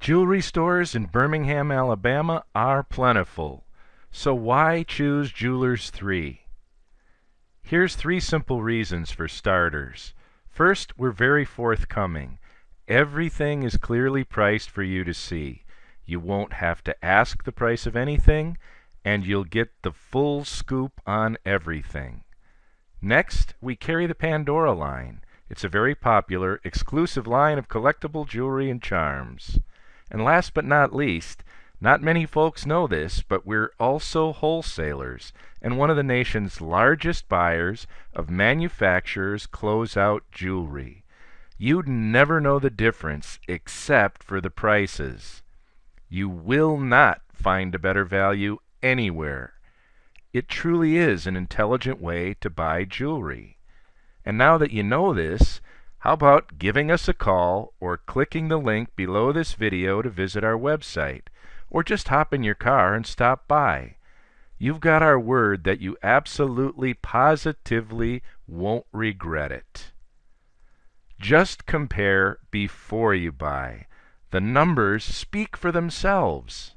Jewelry stores in Birmingham, Alabama are plentiful. So why choose Jewelers 3? Here's three simple reasons for starters. First, we're very forthcoming. Everything is clearly priced for you to see. You won't have to ask the price of anything, and you'll get the full scoop on everything. Next, we carry the Pandora line. It's a very popular, exclusive line of collectible jewelry and charms. And last but not least, not many folks know this, but we're also wholesalers and one of the nation's largest buyers of manufacturers' closeout jewelry. You'd never know the difference except for the prices. You will not find a better value anywhere. It truly is an intelligent way to buy jewelry. And now that you know this, how about giving us a call or clicking the link below this video to visit our website, or just hop in your car and stop by. You've got our word that you absolutely positively won't regret it. Just compare before you buy. The numbers speak for themselves.